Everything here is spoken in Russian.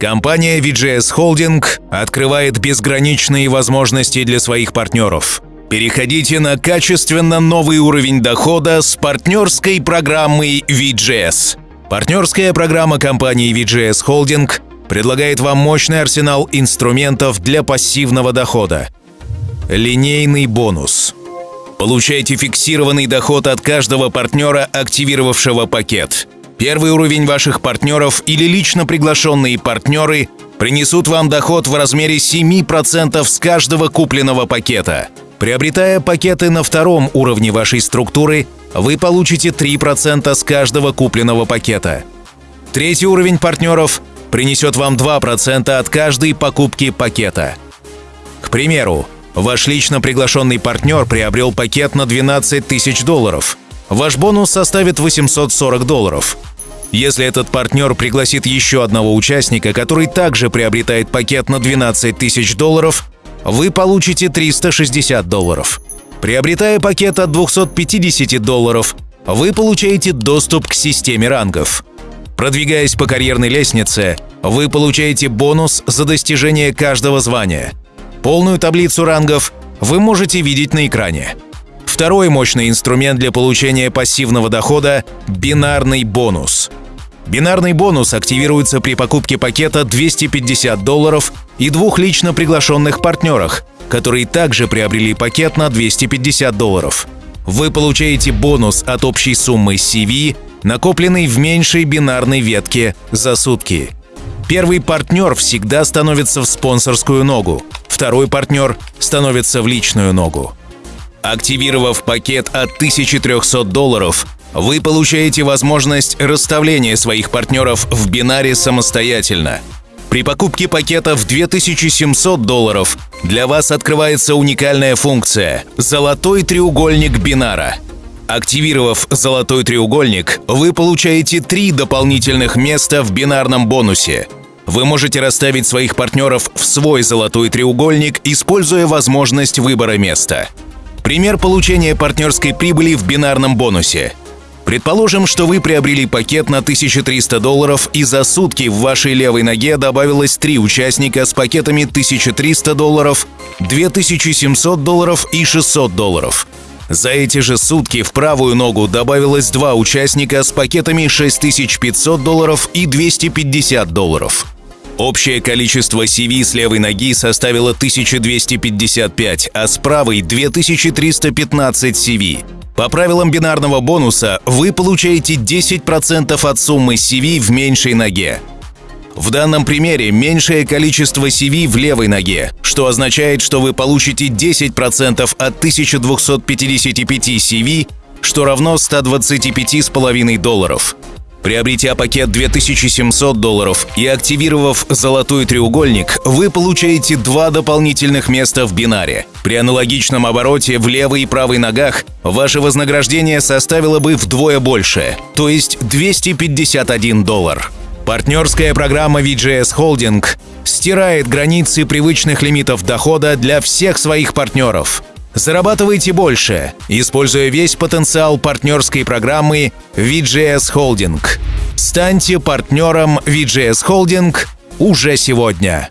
Компания VGS Holding открывает безграничные возможности для своих партнеров. Переходите на качественно новый уровень дохода с партнерской программой VGS. Партнерская программа компании VGS Holding предлагает вам мощный арсенал инструментов для пассивного дохода. Линейный бонус. Получайте фиксированный доход от каждого партнера, активировавшего пакет. Первый уровень ваших партнеров или лично приглашенные партнеры принесут вам доход в размере 7% с каждого купленного пакета. Приобретая пакеты на втором уровне вашей структуры, вы получите 3% с каждого купленного пакета. Третий уровень партнеров принесет вам 2% от каждой покупки пакета. К примеру, ваш лично приглашенный партнер приобрел пакет на 12 тысяч долларов. Ваш бонус составит 840 долларов. Если этот партнер пригласит еще одного участника, который также приобретает пакет на 12 тысяч долларов, вы получите 360 долларов. Приобретая пакет от 250 долларов, вы получаете доступ к системе рангов. Продвигаясь по карьерной лестнице, вы получаете бонус за достижение каждого звания. Полную таблицу рангов вы можете видеть на экране. Второй мощный инструмент для получения пассивного дохода – бинарный бонус. Бинарный бонус активируется при покупке пакета 250 долларов и двух лично приглашенных партнерах, которые также приобрели пакет на 250 долларов. Вы получаете бонус от общей суммы CV, накопленной в меньшей бинарной ветке за сутки. Первый партнер всегда становится в спонсорскую ногу, второй партнер становится в личную ногу. Активировав пакет от 1300 долларов, вы получаете возможность расставления своих партнеров в бинаре самостоятельно. При покупке пакета в 2700 долларов для вас открывается уникальная функция – «Золотой треугольник бинара». Активировав «Золотой треугольник», вы получаете три дополнительных места в бинарном бонусе. Вы можете расставить своих партнеров в свой «Золотой треугольник», используя возможность выбора места. Пример получения партнерской прибыли в бинарном бонусе – Предположим, что вы приобрели пакет на 1300 долларов, и за сутки в вашей левой ноге добавилось три участника с пакетами 1300 долларов, 2700 долларов и 600 долларов. За эти же сутки в правую ногу добавилось два участника с пакетами 6500 долларов и 250 долларов. Общее количество CV с левой ноги составило 1255, а с правой – 2315 CV. По правилам бинарного бонуса вы получаете 10% от суммы CV в меньшей ноге. В данном примере меньшее количество CV в левой ноге, что означает, что вы получите 10% от 1255 CV, что равно 125,5 долларов. Приобретя пакет 2700 долларов и активировав «Золотой треугольник», вы получаете два дополнительных места в бинаре. При аналогичном обороте в левой и правой ногах ваше вознаграждение составило бы вдвое больше, то есть 251 доллар. Партнерская программа VGS Holding стирает границы привычных лимитов дохода для всех своих партнеров – Зарабатывайте больше, используя весь потенциал партнерской программы VGS Holding. Станьте партнером VGS Holding уже сегодня.